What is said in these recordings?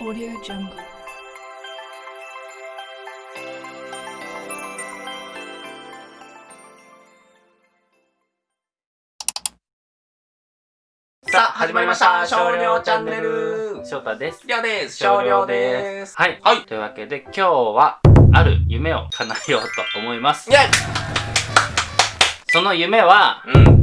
Audio Jungle. さあ、始まりました。少量チャンネル。翔太です。りょうです。少量です。はい。はいというわけで今日は、ある夢を叶えようと思いますイ。ェイその夢は、うん。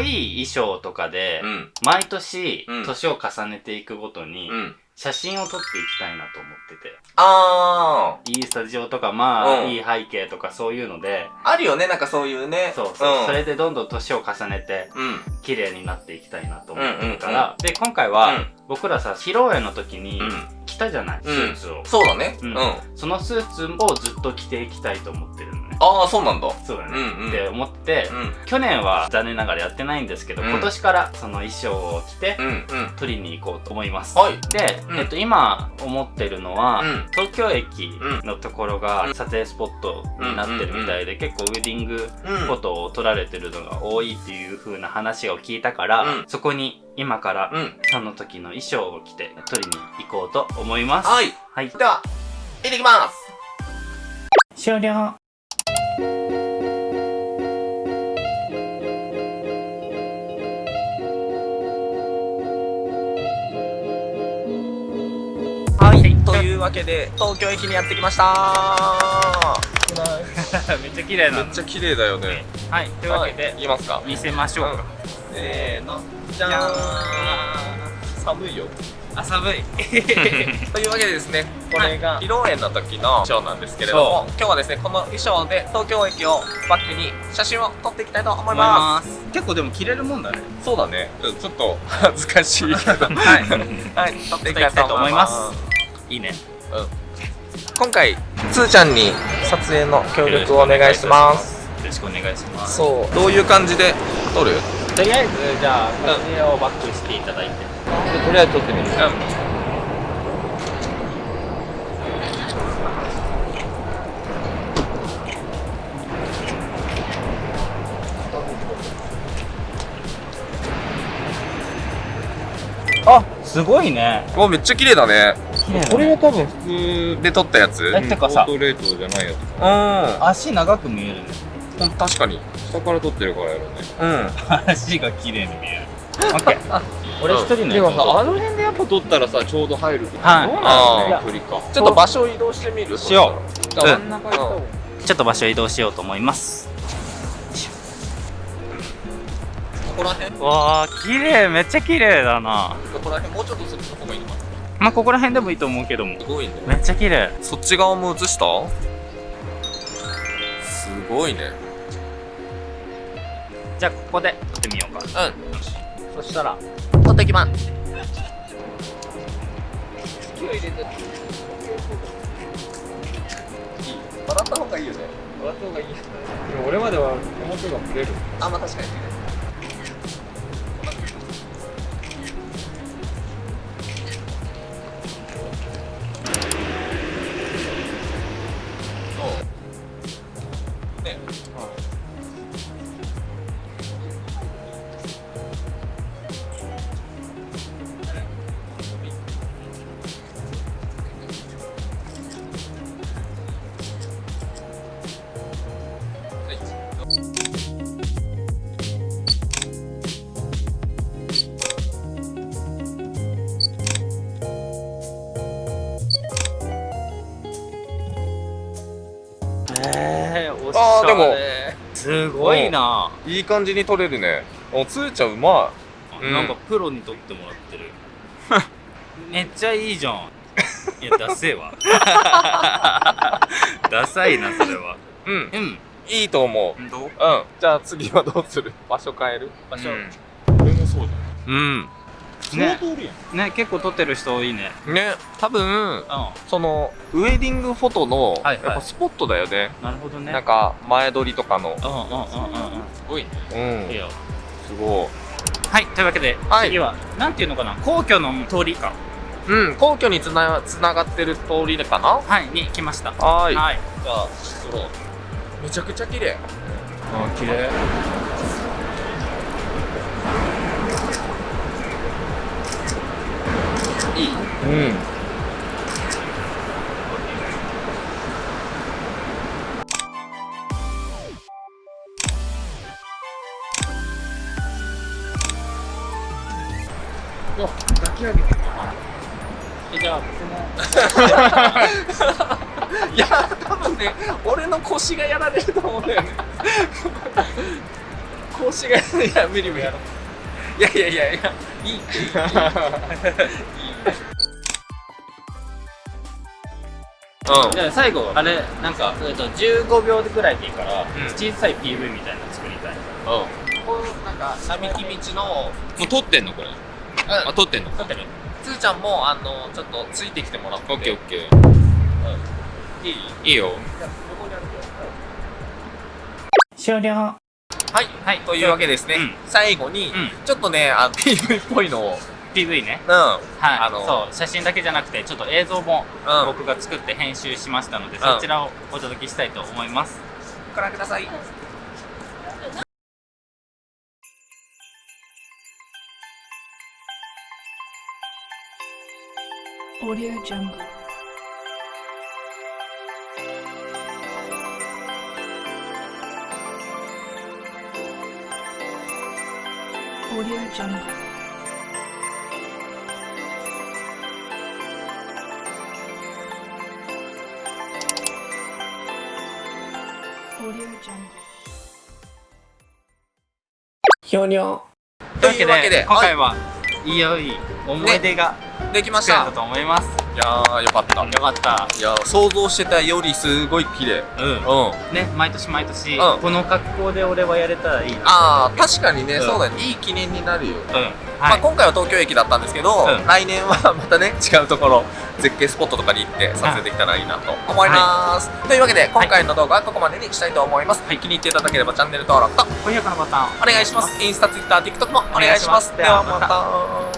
いい衣装とかで、うん。毎年うん、年を重ねていくごとに、うん。写真を撮っていきたいなと思ってて。あいいスタジオとか、まあ、うんいい背景とかそういうので、ー。あるよね、なんかそういうね。そうそう、んそれでどんどん年を重ねて、うん。綺麗になっていきたいなと思ってるかうんら、で、今回は、うん僕らさ、披露宴の時にうん。着たじゃない、スーツを。そうだね。ううんそのスーツをずっと着ていきたいと思ってるあー、そうなんだ。そうだね。うんうんって思って、うん。去年は残念ながらやってないんですけど、うん今年からその衣装を着て、うん。うん。取りに行こうと思います。はい。で、うんえっと、今思ってるのは、うん東京駅のところがうん撮影スポットになってるみたいで、結構ウェディングうんフォトを撮られてるのが多いっていう風な話を聞いたから、うんそこに今からうん。その時の衣装を着て撮りに行こうと思います。はい。はい。では、行ってきます。終了。い。というわけで、東京駅にやってきました めっちゃ綺麗なの。ちゃ綺麗だよね。はい。というわけで、いきますか。見せましょうか。せーの。じゃーん。寒いよ。あ、寒い。というわけでですね、これが披露宴の時の衣装なんですけれども、今日はですね、この衣装で東京駅をバックに写真を撮っていきたいと思います。す。結構でも着れるもんだね。そうだね。ちょっと恥ずかしいけど。はい。はい、撮っていきたいと思います。いいね。今回、つーちゃんに撮影の協力をお願いします。よろしくお願いします。そう。どういう感じで撮る？とりあえず、じゃあ、撮影をバックしていただいて。とりあえず撮ってみる。あ、すごいね。うん。わ、めっちゃ綺麗だね。これが多分普通で撮ったやつ？え、てかさ、レートじゃないやつう足長く見えるね。ん。確かに。下から撮ってるからやろねうん。足が綺麗に見える。オッケー。俺一人のでもさああの辺でやっぱ撮ったらさちょうど入るけどはいどうなの距離かちょっと場所を移動してみる？しよう。真んちょっと場所移動しようと思います。ここら辺？こわあ、綺麗、めっちゃ綺麗だな。こら辺もうちょっとする方がいいのかなまあ、ここら辺でもいいと思うけども。すごいね。めっちゃ綺麗。そっち側も映した？すごいね。じゃあ、ここで撮ってみようか。うん。そしたら、撮ってきます。笑った方がいいよね。笑った方がいいでも俺までは表が触れるあ、まあ確かに。そもすごいな、いい感じに撮れるね。お、つーちゃんうまうんなんかプロに撮ってもらってる。めっちゃいいじゃん。いやダセえわ。ダサいなそれは。い。うん。うん。いいと思う。どう？うん。じゃあ次はどうする？場所変える？場所、うん。俺もそううん。じゃんね相当おるやんね。結構撮ってる人多いね。ね、多分、うん。その、ウェディングフォトの、はいはい。やっぱスポットだよね。なるほどね。なんか、前撮りとかの。うんうんうんうんうん。すごいね。うん。いいよ。すごはいというわけで、はい。次はなんていうのかな？皇居の通りか。い。うん、皇居につなつながってる通りかな。はいに来ました。はーい。はい。じゃあ、撮ろう。めちゃくちゃ綺麗。あ綺麗うん。お抱き上げえじゃあ僕も いや多分ね俺の腰がやられると思うんだよね。腰がいや無理無理。いやいやいやいやいいいいいい。うん。じゃあ最後あれなんか、えっと、15秒ぐらいでいいから、ん。小さい PV みたいなの作りたい。こうなんか並木道のもう撮ってんのこれ。うん。撮ってんの？撮ってる。つーちゃんもあのちょっとついてきてもらって。オッケーオッケー。いい？いいよ。終了。はい、はいというわけですね、うん。最後に、うん。ちょっとねあ PV っぽいのを PV ね。うん。はい、あのそう。写真だけじゃなくてちょっと映像もうん。僕が作って編集しましたので、ん。そちらをお届けしたいと思います。ご覧ください。Audio Jungle. ひょにょというわけで今回ははい。いよいい思い出がいできました。と思います、いやーよかった。よかった。いやー想像してたよりすごい綺麗。うん。うん。ね毎年毎年、うん。この格好で俺はやれたらいい。なああ確かにね、うん。そうだね。いい記念になるよ、うん。はい、まあ、今回は東京駅だったんですけど、うん。来年はまたね違うところ絶景スポットとかに行って撮影できたらいいなと思います、というわけで今回の動画はここまでにしたいと思います、気に入っていただければチャンネル登録と高評価のボタンお願いします。インスタ、ツイッター、TikTok もお願いします。ではまた